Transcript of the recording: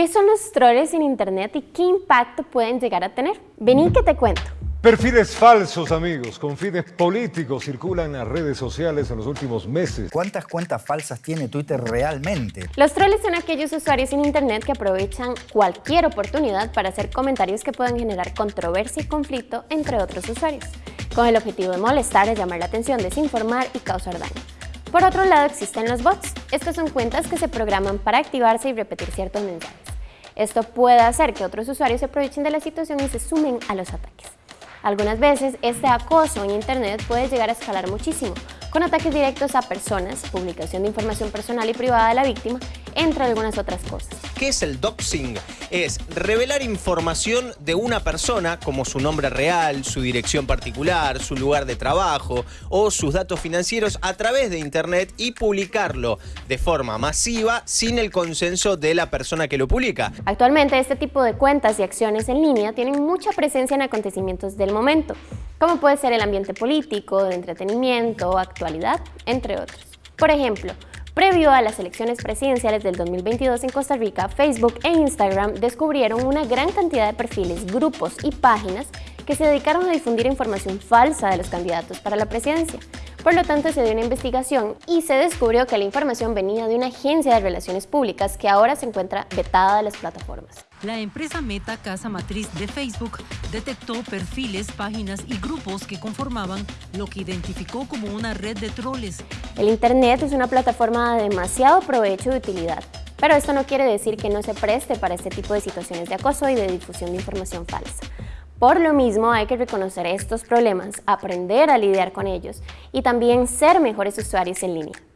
¿Qué son los troles en Internet y qué impacto pueden llegar a tener? Vení que te cuento. Perfiles falsos, amigos, con fines políticos circulan en las redes sociales en los últimos meses. ¿Cuántas cuentas falsas tiene Twitter realmente? Los troles son aquellos usuarios en Internet que aprovechan cualquier oportunidad para hacer comentarios que puedan generar controversia y conflicto entre otros usuarios, con el objetivo de molestar, llamar la atención, desinformar y causar daño. Por otro lado existen los bots. Estas son cuentas que se programan para activarse y repetir ciertos mensajes. Esto puede hacer que otros usuarios se aprovechen de la situación y se sumen a los ataques. Algunas veces este acoso en Internet puede llegar a escalar muchísimo, con ataques directos a personas, publicación de información personal y privada de la víctima, entre algunas otras cosas. ¿Qué es el doxing? Es revelar información de una persona, como su nombre real, su dirección particular, su lugar de trabajo o sus datos financieros a través de Internet y publicarlo de forma masiva sin el consenso de la persona que lo publica. Actualmente este tipo de cuentas y acciones en línea tienen mucha presencia en acontecimientos del momento, como puede ser el ambiente político, de entretenimiento, actualidad, entre otros. Por ejemplo, Previo a las elecciones presidenciales del 2022 en Costa Rica, Facebook e Instagram descubrieron una gran cantidad de perfiles, grupos y páginas que se dedicaron a difundir información falsa de los candidatos para la presidencia. Por lo tanto, se dio una investigación y se descubrió que la información venía de una agencia de relaciones públicas que ahora se encuentra vetada de las plataformas. La empresa Meta, casa matriz de Facebook, detectó perfiles, páginas y grupos que conformaban lo que identificó como una red de troles. El Internet es una plataforma de demasiado provecho y utilidad, pero esto no quiere decir que no se preste para este tipo de situaciones de acoso y de difusión de información falsa. Por lo mismo hay que reconocer estos problemas, aprender a lidiar con ellos y también ser mejores usuarios en línea.